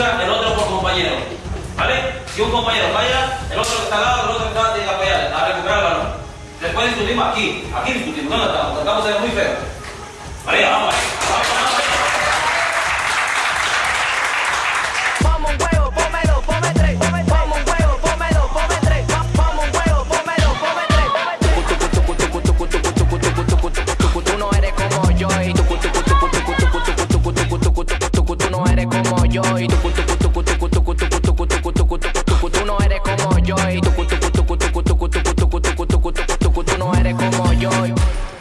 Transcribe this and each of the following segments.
el otro por compañero. ¿Vale? Si un compañero falla, el otro que está al lado, el otro que está tiene que apoyar a recuperar el balón. Después discutimos aquí, aquí discutimos, ¿dónde estamos? Estamos muy feo. Vale, vamos, yo y tú no eres como yo.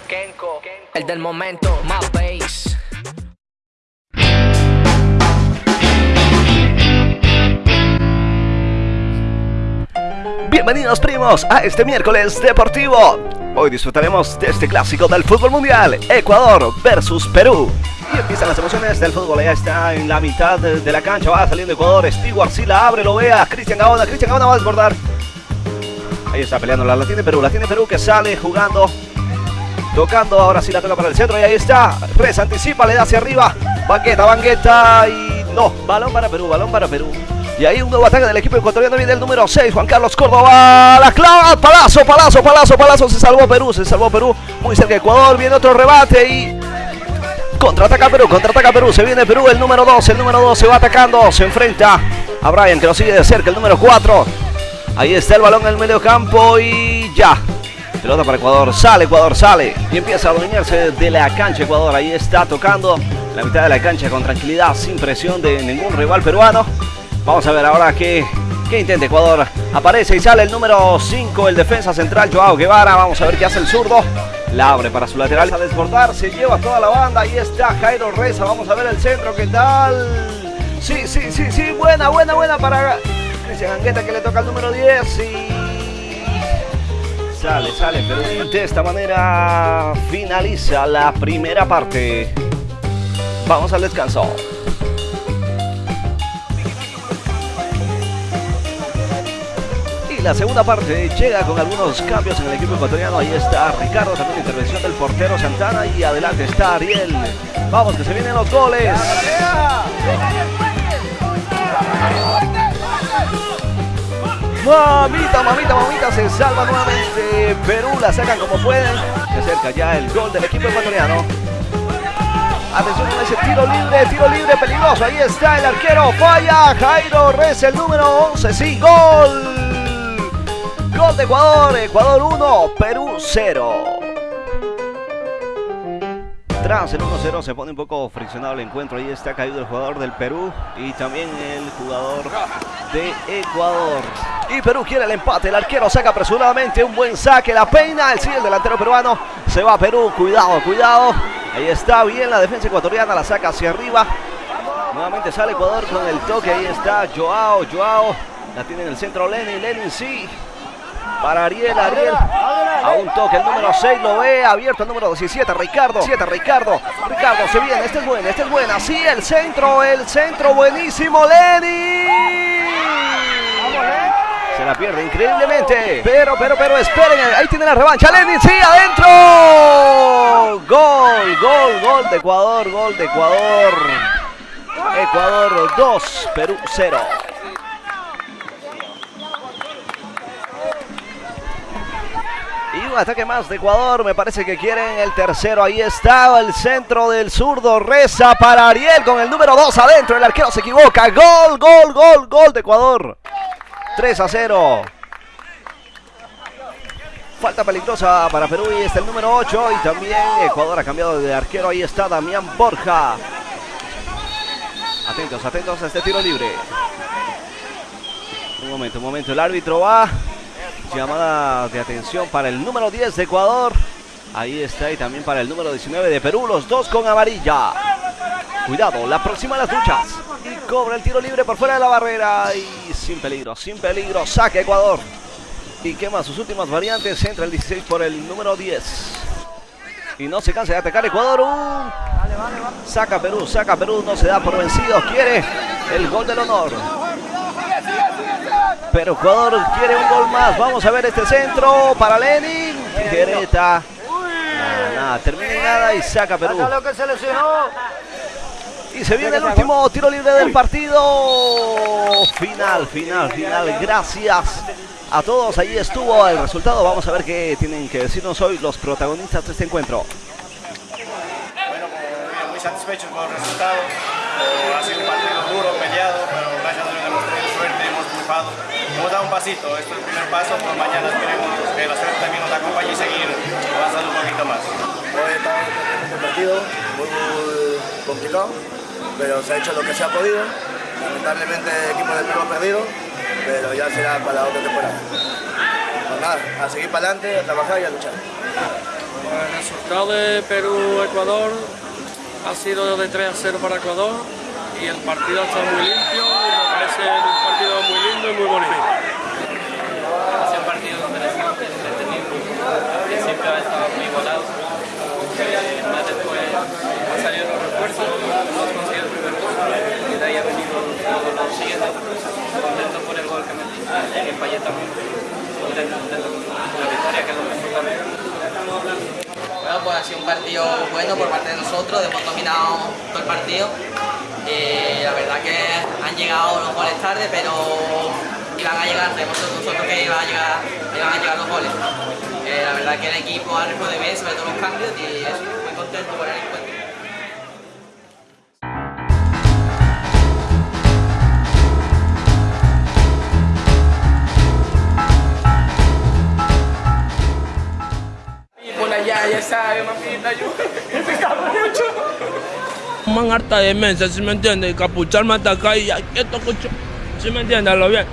Kenko, el del momento, más bass. Bienvenidos primos a este miércoles deportivo. Hoy disfrutaremos de este clásico del fútbol mundial, Ecuador versus Perú. Y empiezan las emociones del fútbol, ya está en la mitad de, la cancha, va saliendo Ecuador, Stewart sí la abre, lo vea, Cristian Gaona, Cristian Gaona va a desbordar. Ahí está peleando, la, la tiene Perú, la tiene Perú que sale jugando, tocando, ahora sí la toca para el centro y ahí está, Reza anticipa, le da hacia arriba, banqueta, banqueta y no, balón para Perú, balón para Perú. Y ahí un nuevo ataque del equipo ecuatoriano viene el número 6, Juan Carlos Córdoba. La clava, palazo, palazo, palazo, palazo. Se salvó Perú, se salvó Perú. Muy cerca Ecuador, viene otro rebate y... Contraataca Perú, contraataca Perú. Se viene Perú, el número 2, el número 2 se va atacando. Se enfrenta a Brian que lo sigue de cerca, el número 4. Ahí está el balón en el medio campo y ya. Pelota para Ecuador, sale Ecuador, sale. Y empieza a adueñarse de la cancha Ecuador. Ahí está tocando la mitad de la cancha con tranquilidad, sin presión de ningún rival peruano. Vamos a ver ahora qué, qué intenta Ecuador. Aparece y sale el número 5, el defensa central Joao Guevara. Vamos a ver qué hace el zurdo. La abre para su lateral. A desbordar, se lleva toda la banda. Ahí está Jairo Reza. Vamos a ver el centro, ¿qué tal? Sí, sí, sí, sí. Buena, buena, buena para Cristian Angueta que le toca el número 10. Y sale, sale. Pero de esta manera finaliza la primera parte. Vamos al descanso. Y la segunda parte llega con algunos cambios en el equipo ecuatoriano. Ahí está Ricardo, también intervención del portero Santana. Y adelante está Ariel. Vamos, que se vienen los goles. Mamita, mamita, mamita, se salva nuevamente. Perú la sacan como pueden. Se acerca ya el gol del equipo ecuatoriano. Atención con ese tiro libre, tiro libre peligroso. Ahí está el arquero, falla. Jairo Rez, el número 11. Sí, gol. Gol de Ecuador. Ecuador 1, Perú 0. Tras el 1-0 se pone un poco friccionado el encuentro. Ahí está caído el jugador del Perú y también el jugador de Ecuador. Y Perú quiere el empate. El arquero saca apresuradamente un buen saque. La peina. El sigue el delantero peruano. Se va a Perú. Cuidado, cuidado. Ahí está bien la defensa ecuatoriana. La saca hacia arriba. Nuevamente sale Ecuador con el toque. Ahí está Joao. Joao. La tiene en el centro Lenin. Lenin sí. Para Ariel, Ariel. A un toque, el número 6 lo ve. Abierto el número 17, Ricardo. 7, Ricardo. Ricardo se viene. Este es buena, este es buena. Sí, el centro, el centro. Buenísimo, Lenin. Se la pierde increíblemente. Pero, pero, pero, esperen. Ahí tiene la revancha. Lenin, sí, adentro. Gol, gol, gol de Ecuador. Gol de Ecuador. Ecuador 2, Perú 0. Y un ataque más de Ecuador. Me parece que quieren el tercero. Ahí está el centro del zurdo. Reza para Ariel con el número 2 adentro. El arquero se equivoca. Gol, gol, gol, gol de Ecuador. 3 a 0. Falta peligrosa para Perú y está el número 8. Y también Ecuador ha cambiado de arquero. Ahí está Damián Borja. Atentos, atentos a este tiro libre. Un momento, un momento. El árbitro va. Llamada de atención para el número 10 de Ecuador. Ahí está y también para el número 19 de Perú. Los dos con amarilla. Cuidado, la próxima de las duchas. Y cobra el tiro libre por fuera de la barrera. Y sin peligro, sin peligro. Saca Ecuador. Y quema sus últimas variantes. Entra el 16 por el número 10. Y no se cansa de atacar Ecuador. Uh, saca Perú, saca Perú. No se da por vencido. Quiere el gol del honor. Pero Ecuador quiere un gol más. Vamos a ver este centro para Lenin. Tijereta. Nada, nada, termina nada y saca Perú. lo que se lesionó. Y se viene el último tiro libre del partido. Final, final, final. Gracias a todos. Ahí estuvo el resultado. Vamos a ver qué tienen que decirnos hoy los protagonistas de este encuentro. Bueno, como muy satisfechos con el resultado. Ha sido un partido duro, peleado, pero gracias a Dios hemos triunfado. Hemos dado un pasito, esto es el primer paso, por mañana esperemos que la suerte también nos acompañe y seguir avanzando un poquito más. Hoy estamos en un partido muy, muy complicado, pero se ha hecho lo que se ha podido. Lamentablemente el equipo del Perú ha perdido, pero ya será para la otra temporada. Pues nada, a seguir para adelante, a trabajar y a luchar. El resultado de Perú-Ecuador ha sido de 3 a 0 para Ecuador y el partido ha estado muy limpio me parece un partido muy lindo y muy bonito. Ha sido un partido interesante, entretenido. Al principio ha estado muy igualado. Eh, más después han salido los refuerzos, hemos conseguido el primer gol y de ahí ha venido el siguiente. Contento por el gol que metí y fallé también. Contento, contento con la victoria que es lo que importante. Bueno, pues ha sido un partido bueno por parte de nosotros, hemos dominado todo el partido. Eh, la verdad que llegado los goles tarde, pero iban a llegar, sabemos nosotros que iban a llegar, iban a llegar los goles. Eh, la verdad que el equipo ha respondido bien, sobre todo los cambios, y eso, muy contento por el encuentro. Man harta de mensa, si me entiendes, capucharme hasta acá y ya, esto, ¿sí me entiendes? Lo bien.